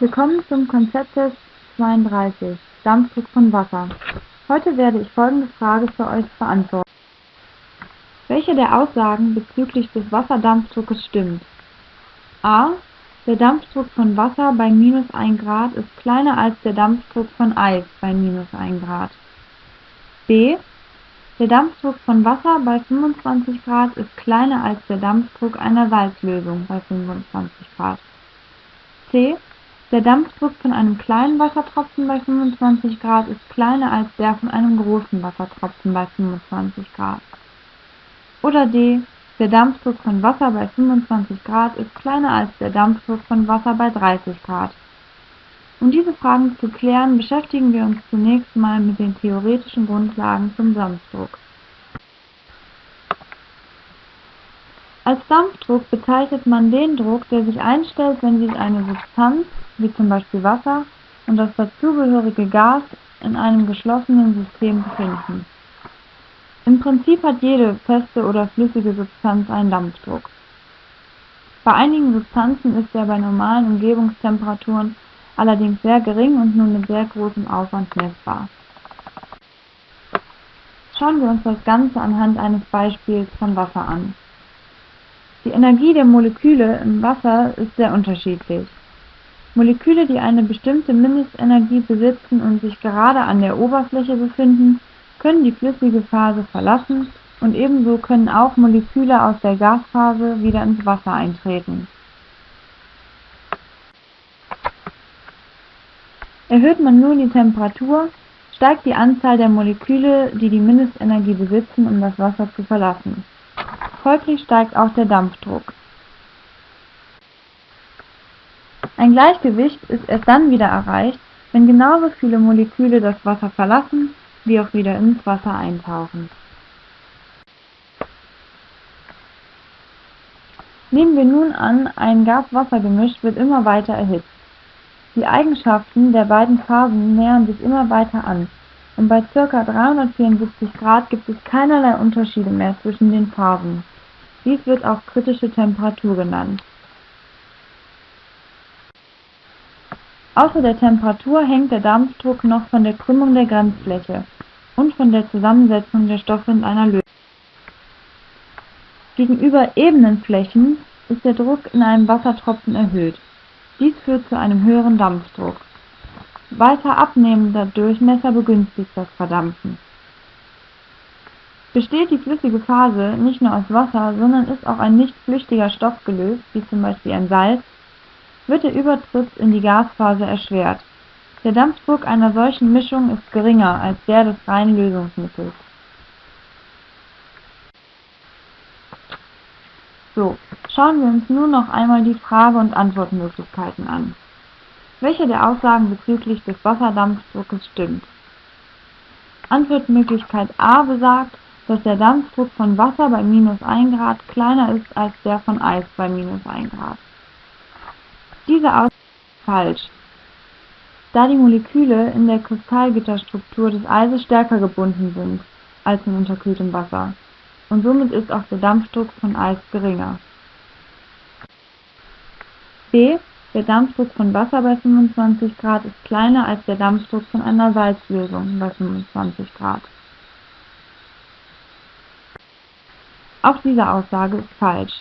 Willkommen zum Konzepttest 32 Dampfdruck von Wasser. Heute werde ich folgende Frage für euch beantworten. Welche der Aussagen bezüglich des Wasserdampfdruckes stimmt? a. Der Dampfdruck von Wasser bei minus 1 Grad ist kleiner als der Dampfdruck von Eis bei minus 1 Grad. b. Der Dampfdruck von Wasser bei 25 Grad ist kleiner als der Dampfdruck einer Salzlösung bei 25 Grad. c. Der Dampfdruck von einem kleinen Wassertropfen bei 25 Grad ist kleiner als der von einem großen Wassertropfen bei 25 Grad. Oder D. Der Dampfdruck von Wasser bei 25 Grad ist kleiner als der Dampfdruck von Wasser bei 30 Grad. Um diese Fragen zu klären, beschäftigen wir uns zunächst mal mit den theoretischen Grundlagen zum Dampfdruck. Als Dampfdruck bezeichnet man den Druck, der sich einstellt, wenn sich eine Substanz wie zum Beispiel Wasser, und das dazugehörige Gas in einem geschlossenen System befinden. Im Prinzip hat jede feste oder flüssige Substanz einen Dampfdruck. Bei einigen Substanzen ist er bei normalen Umgebungstemperaturen allerdings sehr gering und nur mit sehr großem Aufwand messbar. Schauen wir uns das Ganze anhand eines Beispiels von Wasser an. Die Energie der Moleküle im Wasser ist sehr unterschiedlich. Moleküle, die eine bestimmte Mindestenergie besitzen und sich gerade an der Oberfläche befinden, können die flüssige Phase verlassen und ebenso können auch Moleküle aus der Gasphase wieder ins Wasser eintreten. Erhöht man nun die Temperatur, steigt die Anzahl der Moleküle, die die Mindestenergie besitzen, um das Wasser zu verlassen. Folglich steigt auch der Dampfdruck. Ein Gleichgewicht ist erst dann wieder erreicht, wenn genauso viele Moleküle das Wasser verlassen, wie auch wieder ins Wasser eintauchen. Nehmen wir nun an, ein Gas-Wasser-Gemisch wird immer weiter erhitzt. Die Eigenschaften der beiden Phasen nähern sich immer weiter an und bei ca. 374 Grad gibt es keinerlei Unterschiede mehr zwischen den Phasen. Dies wird auch kritische Temperatur genannt. Außer der Temperatur hängt der Dampfdruck noch von der Krümmung der Grenzfläche und von der Zusammensetzung der Stoffe in einer Lösung. Gegenüber ebenen Flächen ist der Druck in einem Wassertropfen erhöht. Dies führt zu einem höheren Dampfdruck. Weiter abnehmender Durchmesser begünstigt das Verdampfen. Besteht die flüssige Phase nicht nur aus Wasser, sondern ist auch ein nicht flüchtiger Stoff gelöst, wie zum Beispiel ein Salz, wird der Übertritt in die Gasphase erschwert. Der Dampfdruck einer solchen Mischung ist geringer als der des reinen Lösungsmittels. So, schauen wir uns nun noch einmal die Frage- und Antwortmöglichkeiten an. Welche der Aussagen bezüglich des Wasserdampfdruckes stimmt? Antwortmöglichkeit A besagt, dass der Dampfdruck von Wasser bei minus 1 Grad kleiner ist als der von Eis bei minus 1 Grad. Diese Aussage ist falsch, da die Moleküle in der Kristallgitterstruktur des Eises stärker gebunden sind als in unterkühltem Wasser, und somit ist auch der Dampfdruck von Eis geringer. b. Der Dampfdruck von Wasser bei 25 Grad ist kleiner als der Dampfdruck von einer Salzlösung bei 25 Grad. Auch diese Aussage ist falsch.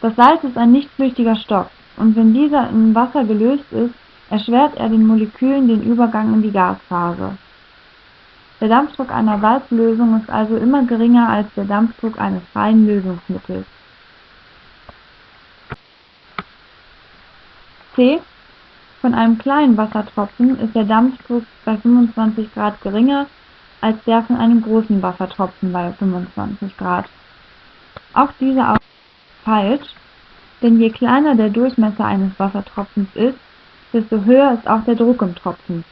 Das Salz ist ein nicht flüchtiger Stoff und wenn dieser in Wasser gelöst ist, erschwert er den Molekülen den Übergang in die Gasphase. Der Dampfdruck einer Salzlösung ist also immer geringer als der Dampfdruck eines reinen Lösungsmittels. C. Von einem kleinen Wassertropfen ist der Dampfdruck bei 25 Grad geringer als der von einem großen Wassertropfen bei 25 Grad. Auch diese Aussage ist falsch, denn je kleiner der Durchmesser eines Wassertropfens ist, desto höher ist auch der Druck im Tropfen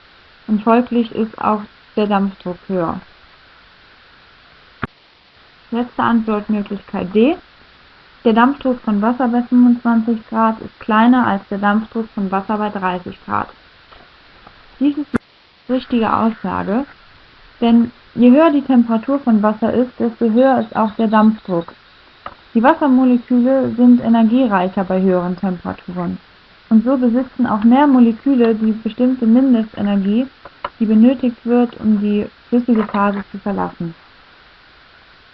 und folglich ist auch der Dampfdruck höher. Letzte Antwortmöglichkeit D. Der Dampfdruck von Wasser bei 25 Grad ist kleiner als der Dampfdruck von Wasser bei 30 Grad. Dies ist die richtige Aussage, denn je höher die Temperatur von Wasser ist, desto höher ist auch der Dampfdruck. Die Wassermoleküle sind energiereicher bei höheren Temperaturen. und so besitzen auch mehr Moleküle die bestimmte Mindestenergie, die benötigt wird, um die flüssige Phase zu verlassen